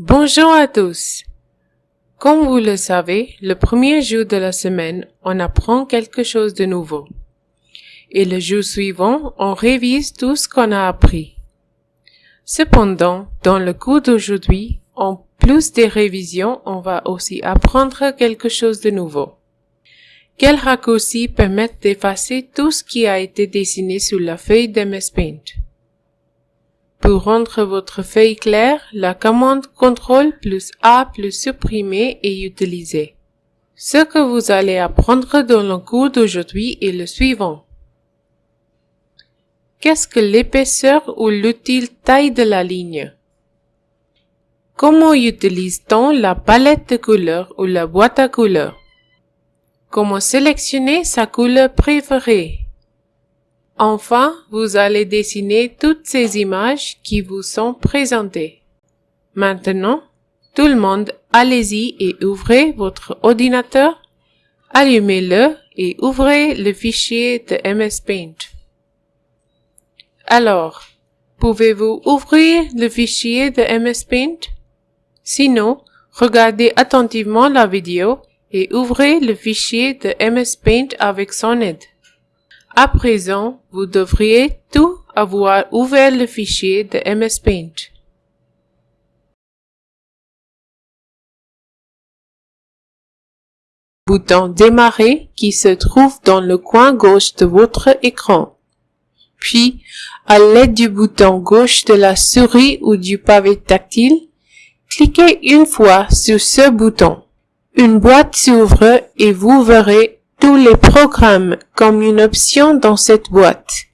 Bonjour à tous. Comme vous le savez, le premier jour de la semaine, on apprend quelque chose de nouveau. Et le jour suivant, on révise tout ce qu'on a appris. Cependant, dans le cours d'aujourd'hui, en plus des révisions, on va aussi apprendre quelque chose de nouveau. Quels raccourcis permettent d'effacer tout ce qui a été dessiné sur la feuille d'MS Paint? Pour rendre votre feuille claire, la commande CTRL plus A plus supprimer est utilisée. Ce que vous allez apprendre dans le cours d'aujourd'hui est le suivant. Qu'est-ce que l'épaisseur ou l'utile taille de la ligne? Comment utilise-t-on la palette de couleurs ou la boîte à couleurs? Comment sélectionner sa couleur préférée? Enfin, vous allez dessiner toutes ces images qui vous sont présentées. Maintenant, tout le monde, allez-y et ouvrez votre ordinateur, allumez-le et ouvrez le fichier de MS Paint. Alors, pouvez-vous ouvrir le fichier de MS Paint? Sinon, regardez attentivement la vidéo et ouvrez le fichier de MS Paint avec son aide. À présent, vous devriez tout avoir ouvert le fichier de MS Paint. Bouton Démarrer qui se trouve dans le coin gauche de votre écran. Puis, à l'aide du bouton gauche de la souris ou du pavé tactile, cliquez une fois sur ce bouton. Une boîte s'ouvre et vous verrez tous les programmes comme une option dans cette boîte.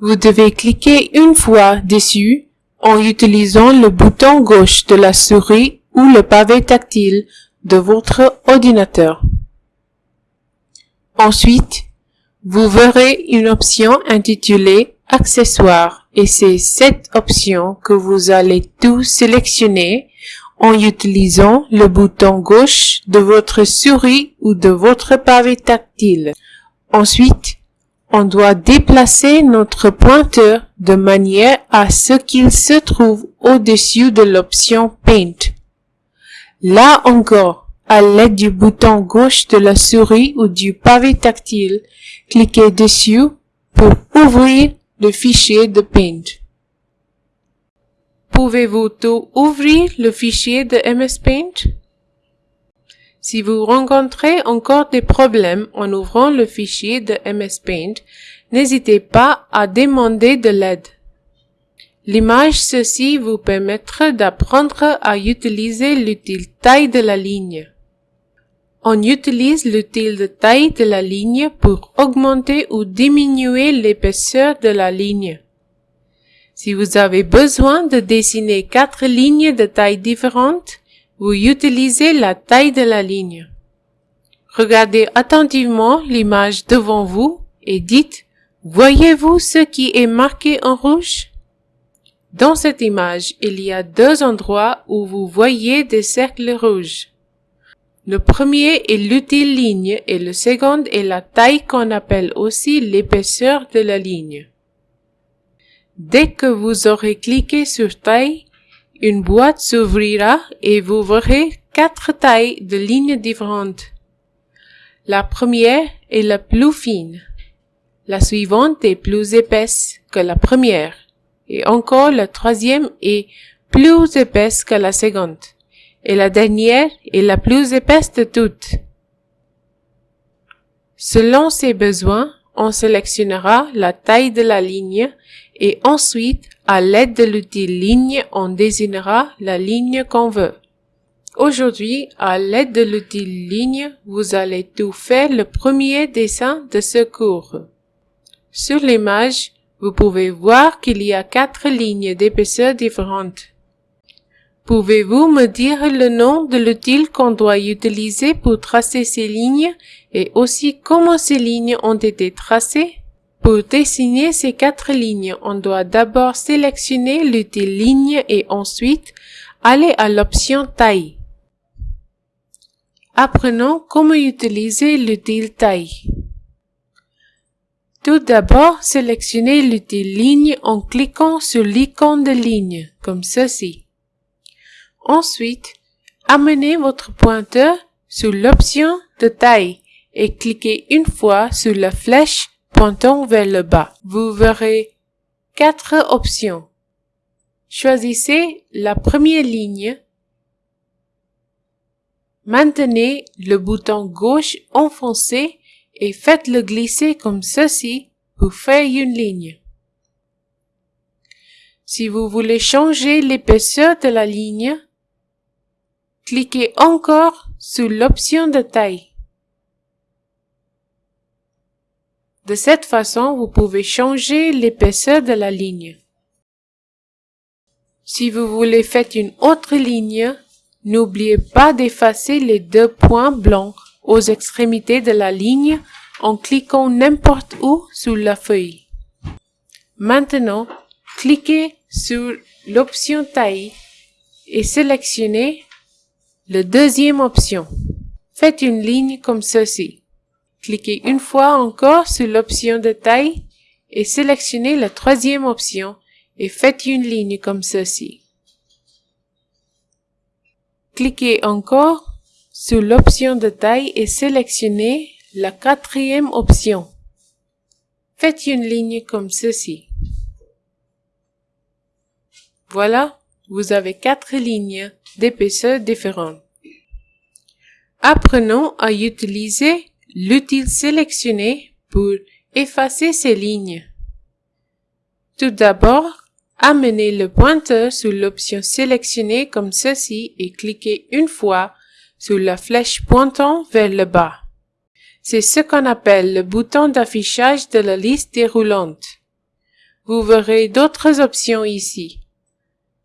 Vous devez cliquer une fois dessus en utilisant le bouton gauche de la souris ou le pavé tactile de votre ordinateur. Ensuite, vous verrez une option intitulée Accessoires et c'est cette option que vous allez tout sélectionner en utilisant le bouton gauche de votre souris ou de votre pavé tactile. Ensuite, on doit déplacer notre pointeur de manière à ce qu'il se trouve au-dessus de l'option Paint. Là encore, à l'aide du bouton gauche de la souris ou du pavé tactile, cliquez dessus pour ouvrir le fichier de Paint. Pouvez-vous tout ouvrir le fichier de MS Paint? Si vous rencontrez encore des problèmes en ouvrant le fichier de MS Paint, n'hésitez pas à demander de l'aide. L'image ceci vous permettra d'apprendre à utiliser l'utile taille de la ligne. On utilise l'utile de taille de la ligne pour augmenter ou diminuer l'épaisseur de la ligne. Si vous avez besoin de dessiner quatre lignes de taille différentes, vous utilisez la taille de la ligne. Regardez attentivement l'image devant vous et dites, voyez-vous ce qui est marqué en rouge? Dans cette image, il y a deux endroits où vous voyez des cercles rouges. Le premier est l'utile ligne et le second est la taille qu'on appelle aussi l'épaisseur de la ligne. Dès que vous aurez cliqué sur taille, une boîte s'ouvrira et vous verrez quatre tailles de lignes différentes. La première est la plus fine. La suivante est plus épaisse que la première. Et encore la troisième est plus épaisse que la seconde. Et la dernière est la plus épaisse de toutes. Selon ses besoins, on sélectionnera la taille de la ligne et ensuite, à l'aide de l'outil ligne, on désignera la ligne qu'on veut. Aujourd'hui, à l'aide de l'outil ligne, vous allez tout faire le premier dessin de ce cours. Sur l'image, vous pouvez voir qu'il y a quatre lignes d'épaisseur différentes. Pouvez-vous me dire le nom de l'outil qu'on doit utiliser pour tracer ces lignes et aussi comment ces lignes ont été tracées? Pour dessiner ces quatre lignes, on doit d'abord sélectionner l'outil ligne et ensuite aller à l'option taille. Apprenons comment utiliser l'outil taille. Tout d'abord, sélectionnez l'outil ligne en cliquant sur l'icône de ligne, comme ceci. Ensuite, amenez votre pointeur sur l'option de taille et cliquez une fois sur la flèche pointant vers le bas. Vous verrez quatre options. Choisissez la première ligne. Maintenez le bouton gauche enfoncé et faites-le glisser comme ceci pour faire une ligne. Si vous voulez changer l'épaisseur de la ligne, cliquez encore sur l'option de taille. De cette façon, vous pouvez changer l'épaisseur de la ligne. Si vous voulez faire une autre ligne, n'oubliez pas d'effacer les deux points blancs aux extrémités de la ligne en cliquant n'importe où sur la feuille. Maintenant, cliquez sur l'option taille et sélectionnez la deuxième option. Faites une ligne comme ceci. Cliquez une fois encore sur l'option de taille et sélectionnez la troisième option et faites une ligne comme ceci. Cliquez encore sur l'option de taille et sélectionnez la quatrième option. Faites une ligne comme ceci. Voilà, vous avez quatre lignes d'épaisseur différentes. Apprenons à utiliser l'outil sélectionné pour effacer ces lignes? Tout d'abord, amenez le pointeur sur l'option sélectionnée comme ceci et cliquez une fois sur la flèche pointant vers le bas. C'est ce qu'on appelle le bouton d'affichage de la liste déroulante. Vous verrez d'autres options ici.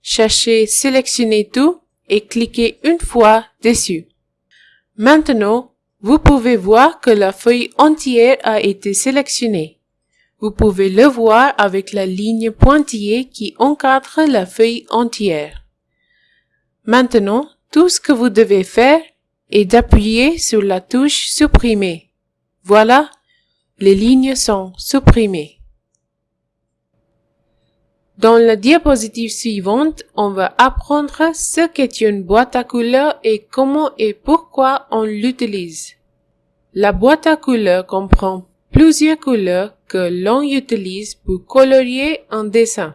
Cherchez Sélectionner tout et cliquez une fois dessus. Maintenant, vous pouvez voir que la feuille entière a été sélectionnée. Vous pouvez le voir avec la ligne pointillée qui encadre la feuille entière. Maintenant, tout ce que vous devez faire est d'appuyer sur la touche Supprimer. Voilà, les lignes sont supprimées. Dans la diapositive suivante, on va apprendre ce qu'est une boîte à couleurs et comment et pourquoi on l'utilise. La boîte à couleurs comprend plusieurs couleurs que l'on utilise pour colorier un dessin.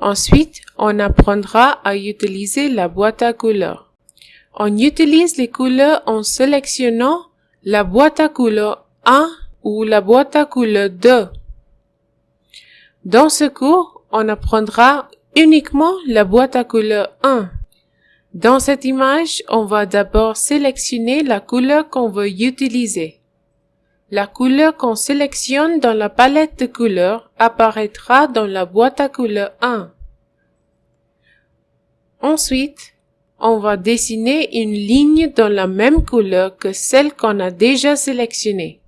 Ensuite, on apprendra à utiliser la boîte à couleurs. On utilise les couleurs en sélectionnant la boîte à couleurs 1 ou la boîte à couleurs 2 dans ce cours, on apprendra uniquement la boîte à couleurs 1. Dans cette image, on va d'abord sélectionner la couleur qu'on veut utiliser. La couleur qu'on sélectionne dans la palette de couleurs apparaîtra dans la boîte à couleurs 1. Ensuite, on va dessiner une ligne dans la même couleur que celle qu'on a déjà sélectionnée.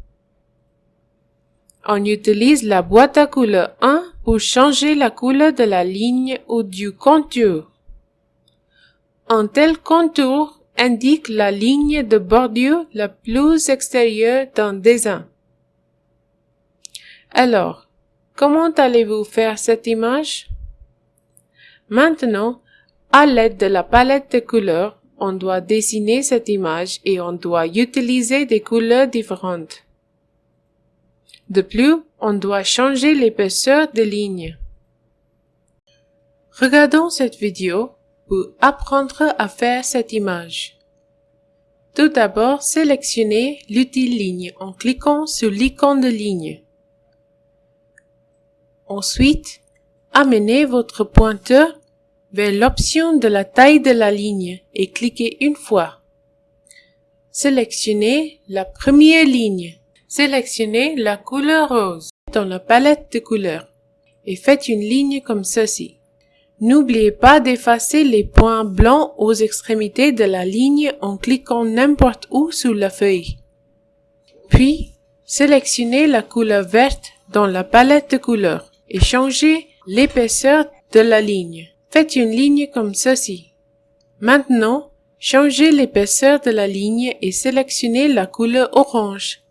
On utilise la boîte à couleurs 1 pour changer la couleur de la ligne ou du contour. Un tel contour indique la ligne de bordure la plus extérieure d'un dessin. Alors, comment allez-vous faire cette image? Maintenant, à l'aide de la palette de couleurs, on doit dessiner cette image et on doit utiliser des couleurs différentes. De plus, on doit changer l'épaisseur des lignes. Regardons cette vidéo pour apprendre à faire cette image. Tout d'abord, sélectionnez l'outil ligne en cliquant sur l'icône de ligne. Ensuite, amenez votre pointeur vers l'option de la taille de la ligne et cliquez une fois. Sélectionnez la première ligne Sélectionnez la couleur rose dans la palette de couleurs et faites une ligne comme ceci. N'oubliez pas d'effacer les points blancs aux extrémités de la ligne en cliquant n'importe où sur la feuille. Puis, sélectionnez la couleur verte dans la palette de couleurs et changez l'épaisseur de la ligne. Faites une ligne comme ceci. Maintenant, changez l'épaisseur de la ligne et sélectionnez la couleur orange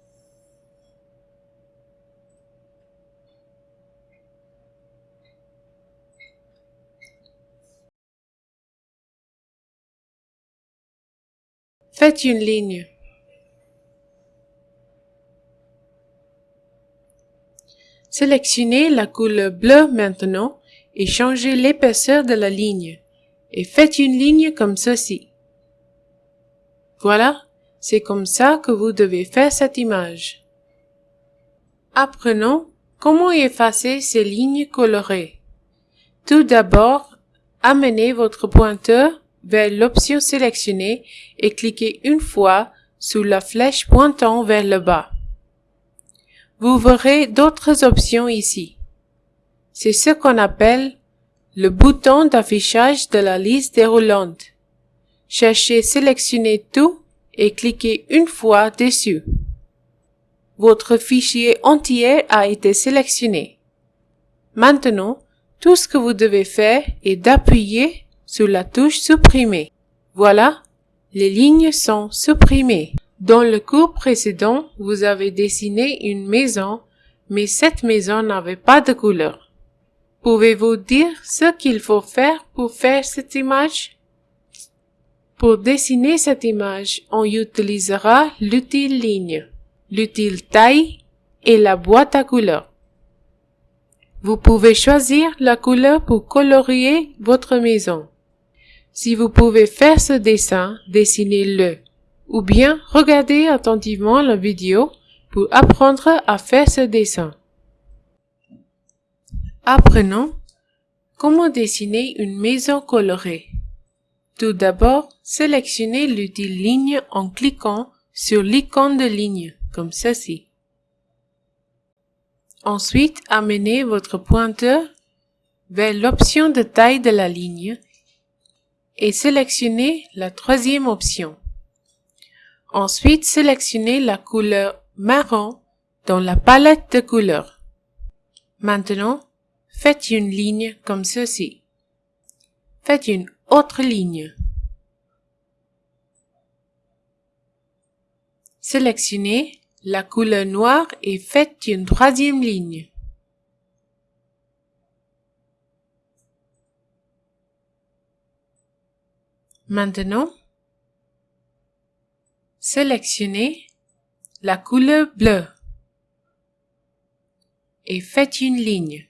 Faites une ligne. Sélectionnez la couleur bleue maintenant et changez l'épaisseur de la ligne. Et faites une ligne comme ceci. Voilà, c'est comme ça que vous devez faire cette image. Apprenons comment effacer ces lignes colorées. Tout d'abord, amenez votre pointeur vers l'option sélectionnée et cliquez une fois sur la flèche pointant vers le bas. Vous verrez d'autres options ici. C'est ce qu'on appelle le bouton d'affichage de la liste déroulante. Cherchez Sélectionner tout et cliquez une fois dessus. Votre fichier entier a été sélectionné. Maintenant, tout ce que vous devez faire est d'appuyer sur la touche Supprimer. Voilà, les lignes sont supprimées. Dans le cours précédent, vous avez dessiné une maison, mais cette maison n'avait pas de couleur. Pouvez-vous dire ce qu'il faut faire pour faire cette image? Pour dessiner cette image, on utilisera l'outil ligne, l'outil taille et la boîte à couleurs. Vous pouvez choisir la couleur pour colorier votre maison. Si vous pouvez faire ce dessin, dessinez-le ou bien regardez attentivement la vidéo pour apprendre à faire ce dessin. Apprenons comment dessiner une maison colorée. Tout d'abord, sélectionnez l'outil ligne en cliquant sur l'icône de ligne, comme ceci. Ensuite, amenez votre pointeur vers l'option de taille de la ligne et sélectionnez la troisième option. Ensuite, sélectionnez la couleur marron dans la palette de couleurs. Maintenant, faites une ligne comme ceci. Faites une autre ligne. Sélectionnez la couleur noire et faites une troisième ligne. Maintenant, sélectionnez la couleur bleue et faites une ligne.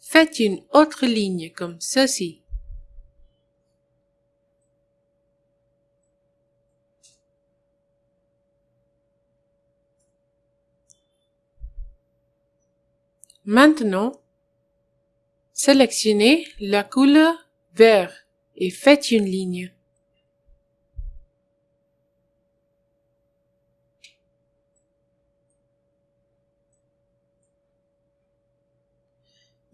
Faites une autre ligne comme ceci. Maintenant, sélectionnez la couleur vert et faites une ligne.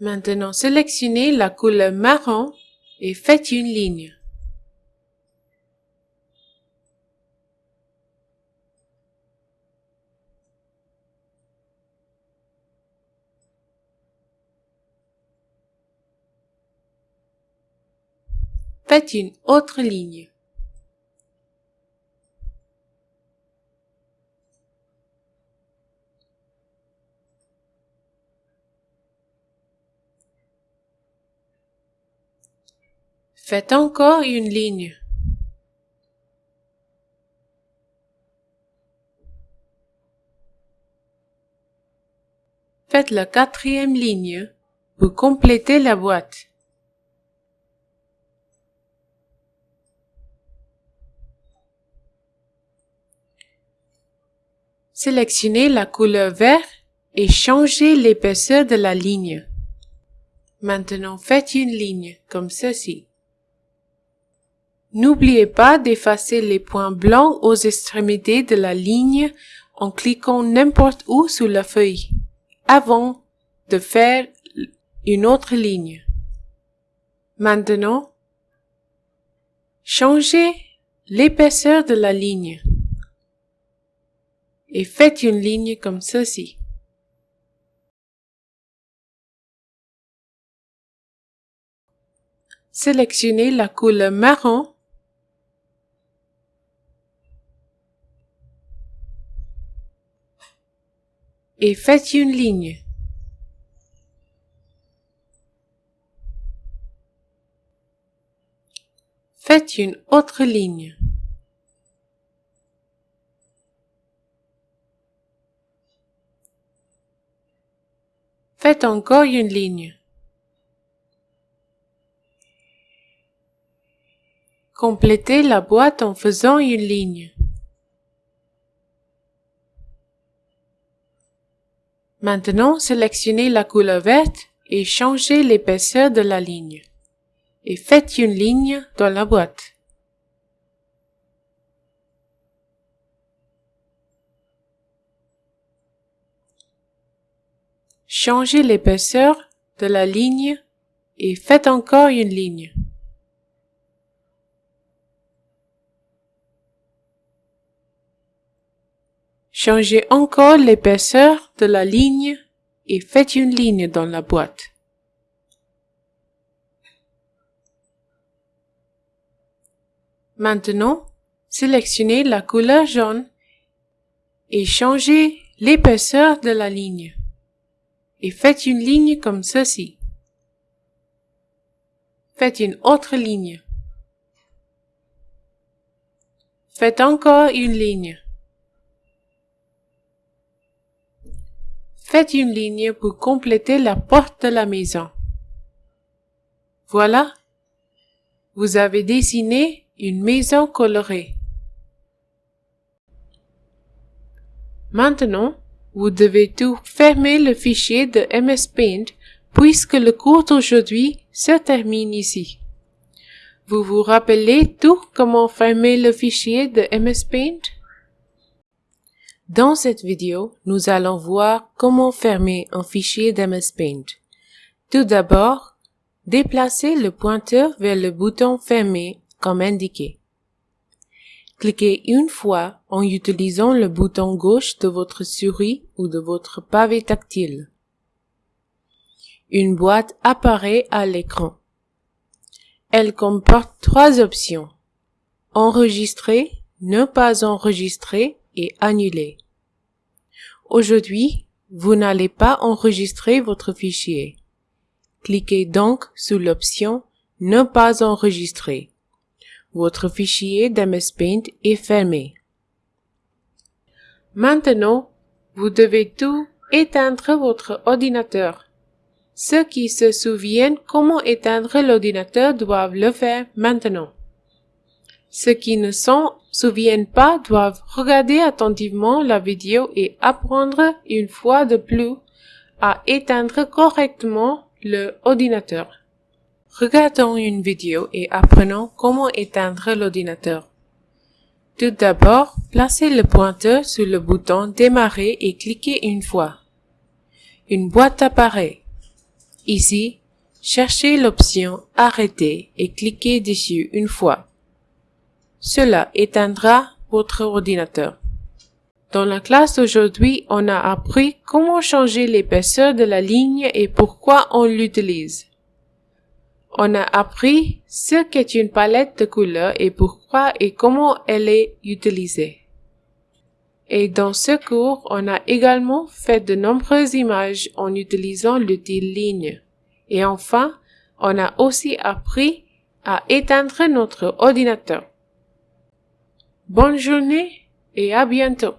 Maintenant, sélectionnez la couleur marron et faites une ligne. Faites une autre ligne. Faites encore une ligne. Faites la quatrième ligne pour compléter la boîte. Sélectionnez la couleur vert et changez l'épaisseur de la ligne. Maintenant faites une ligne comme ceci. N'oubliez pas d'effacer les points blancs aux extrémités de la ligne en cliquant n'importe où sur la feuille, avant de faire une autre ligne. Maintenant, changez l'épaisseur de la ligne et faites une ligne comme ceci. Sélectionnez la couleur marron et faites une ligne. Faites une autre ligne. Faites encore une ligne. Complétez la boîte en faisant une ligne. Maintenant, sélectionnez la couleur verte et changez l'épaisseur de la ligne. Et faites une ligne dans la boîte. Changez l'épaisseur de la ligne et faites encore une ligne. Changez encore l'épaisseur de la ligne et faites une ligne dans la boîte. Maintenant, sélectionnez la couleur jaune et changez l'épaisseur de la ligne. Et faites une ligne comme ceci. Faites une autre ligne. Faites encore une ligne. Faites une ligne pour compléter la porte de la maison. Voilà, vous avez dessiné une maison colorée. Maintenant, vous devez tout fermer le fichier de MS Paint puisque le cours d'aujourd'hui se termine ici. Vous vous rappelez tout comment fermer le fichier de MS Paint? Dans cette vidéo, nous allons voir comment fermer un fichier d'MS Paint. Tout d'abord, déplacez le pointeur vers le bouton Fermer comme indiqué. Cliquez une fois en utilisant le bouton gauche de votre souris ou de votre pavé tactile. Une boîte apparaît à l'écran. Elle comporte trois options. Enregistrer, ne pas enregistrer et annuler. Aujourd'hui, vous n'allez pas enregistrer votre fichier. Cliquez donc sur l'option Ne pas enregistrer. Votre fichier d'MS Paint est fermé. Maintenant, vous devez tout éteindre votre ordinateur. Ceux qui se souviennent comment éteindre l'ordinateur doivent le faire maintenant. Ceux qui ne s'en souviennent pas doivent regarder attentivement la vidéo et apprendre une fois de plus à éteindre correctement le ordinateur. Regardons une vidéo et apprenons comment éteindre l'ordinateur. Tout d'abord, placez le pointeur sur le bouton Démarrer et cliquez une fois. Une boîte apparaît. Ici, cherchez l'option Arrêter et cliquez dessus une fois. Cela éteindra votre ordinateur. Dans la classe d'aujourd'hui, on a appris comment changer l'épaisseur de la ligne et pourquoi on l'utilise. On a appris ce qu'est une palette de couleurs et pourquoi et comment elle est utilisée. Et dans ce cours, on a également fait de nombreuses images en utilisant l'outil ligne. Et enfin, on a aussi appris à éteindre notre ordinateur. Bonne journée et à bientôt.